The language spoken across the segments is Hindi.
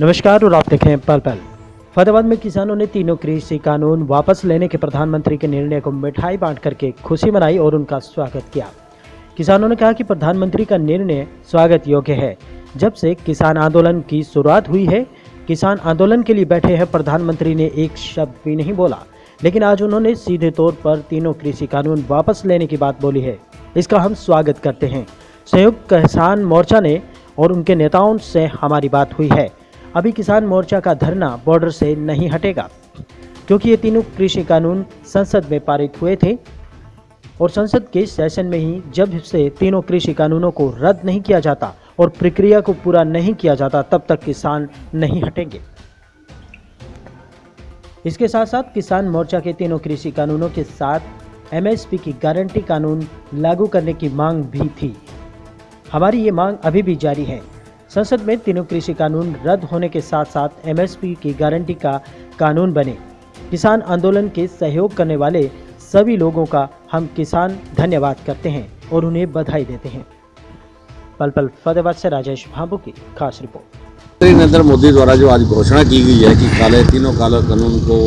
नमस्कार और आप देखें पल पल। फतेहाबाद में किसानों ने तीनों कृषि कानून वापस लेने के प्रधानमंत्री के निर्णय को मिठाई बांट करके खुशी मनाई और उनका स्वागत किया। किसानों ने कहा कि प्रधानमंत्री का निर्णय स्वागत योग्य है। जब से किसान आंदोलन की शुरुआत हुई है, किसान आंदोलन के लिए बैठे हैं, प्रधानमंत्री ने एक शब्द भी नहीं बोला। लेकिन आज उन्होंने सीधे तौर पर तीनों कृषि कानून वापस लेने की बात बोली है। इसका हम स्वागत करते हैं। संयुक्त किसान मोर्चा ने और उनके नेताओं से हमारी बात हुई है। अभी किसान मोर्चा का धरना बॉर्डर से नहीं हटेगा, क्योंकि ये तीनों कृषि कानून संसद में पारित हुए थे और संसद के सेशन में ही जब से तीनों कृषि कानूनों को रद्द नहीं किया जाता और प्रक्रिया को पूरा नहीं किया जाता, तब तक किसान नहीं हटेंगे। इसके साथ साथ किसान मोर्चा के तीनों कृषि कानूनों के साथ एमएसपी की गारंटी कानून लागू करने की मांग भी थी। हमारी ये मांग अभी भी जारी है। संसद में तीनों कृषि कानून रद्द होने के साथ साथ एमएसपी की गारंटी का कानून बने। किसान आंदोलन के सहयोग करने वाले सभी लोगों का हम किसान धन्यवाद करते हैं और उन्हें बधाई देते हैं। पल पल फतेहाबाद से राजेश भाबू की खास रिपोर्ट। प्रधानमंत्री नरेंद्र मोदी द्वारा जो आज घोषणा की गई है कि काले तीनों काले कानून को।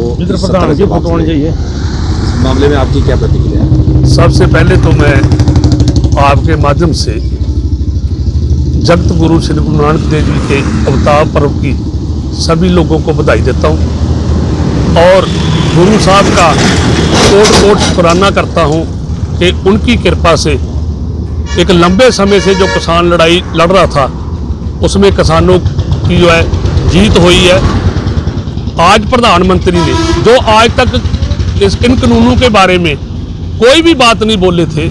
चाहिए इस मामले में आपकी क्या प्रतिक्रिया है? सबसे पहले तो मैं आपके माध्यम से जगत गुरु श्री गुरु नानक देव जी के अवतार पर्व की सभी लोगों को बधाई देता हूँ। और गुरु साहब का कोट कोट शुक्राना करता हूँ कि उनकी कृपा से एक लंबे समय से जो किसान लड़ाई लड़ रहा था, उसमें किसानों की जो है जीत हुई है। आज प्रधानमंत्री ने, जो आज तक इस इन कानूनों के बारे में कोई भी बात नहीं बोले थे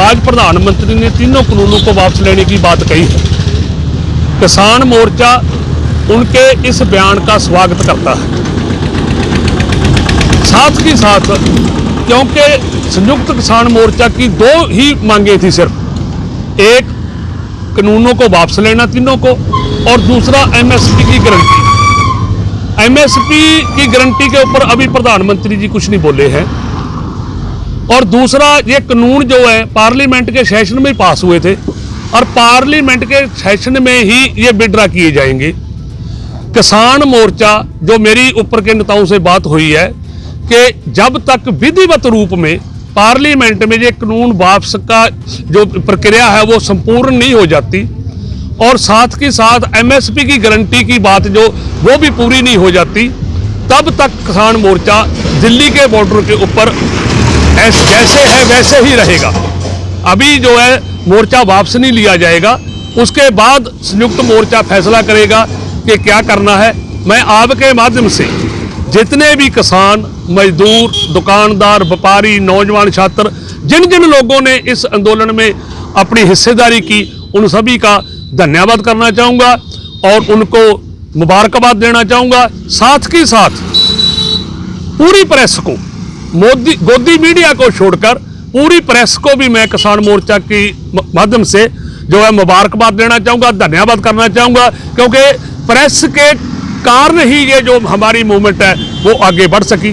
आज प्रधानमंत्री ने तीनों कानूनों को वापस लेने की बात कही है। किसान मोर्चा उनके इस बयान का स्वागत करता है। साथ ही साथ, क्योंकि संयुक्त किसान मोर्चा की दो ही मांगे थी सिर्फ़। एक, कानूनों को वापस लेना तीनों को, और दूसरा एमएसपी की गारंटी। एमएसपी की गारंटी के ऊपर अभी प्रधानमंत्री जी कुछ नहीं बोले हैं। और दूसरा, ये कानून जो है, पार्लियामेंट के सेशन में पास हुए थे और पार्लियामेंट के सेशन में ही ये विड्रा किए जाएँगे। किसान मोर्चा, जो मेरी ऊपर के नेताओं से बात हुई है कि जब तक विधिवत रूप में पार्लियामेंट में ये कानून वापस का जो प्रक्रिया है, वो संपूर्ण नहीं हो जाती और साथ के साथ एमएसपी की गारंटी की बात जो, वो भी पूरी नहीं हो जाती, तब तक किसान मोर्चा दिल्ली के बॉर्डर के ऊपर ऐस- जैसे है वैसे ही रहेगा। अभी जो है, मोर्चा वापस नहीं लिया जाएगा। उसके बाद संयुक्त मोर्चा फैसला करेगा कि क्या करना है। मैं आपके माध्यम से जितने भी किसान, मजदूर, दुकानदार, व्यापारी, नौजवान, छात्र जिन जिन लोगों ने इस आंदोलन में अपनी हिस्सेदारी की, उन सभी का धन्यवाद करना चाहूँगा और उनको मुबारकबाद देना चाहूँगा। साथ के साथ पूरी प्रेस को मोदी, गोदी मीडिया को छोड़कर पूरी प्रेस को भी मैं किसान मोर्चा की माध्यम से जो है मुबारकबाद देना चाहूँगा, धन्यवाद करना चाहूँगा, क्योंकि प्रेस के कारण ही ये जो हमारी मूवमेंट है, वो आगे बढ़ सकी।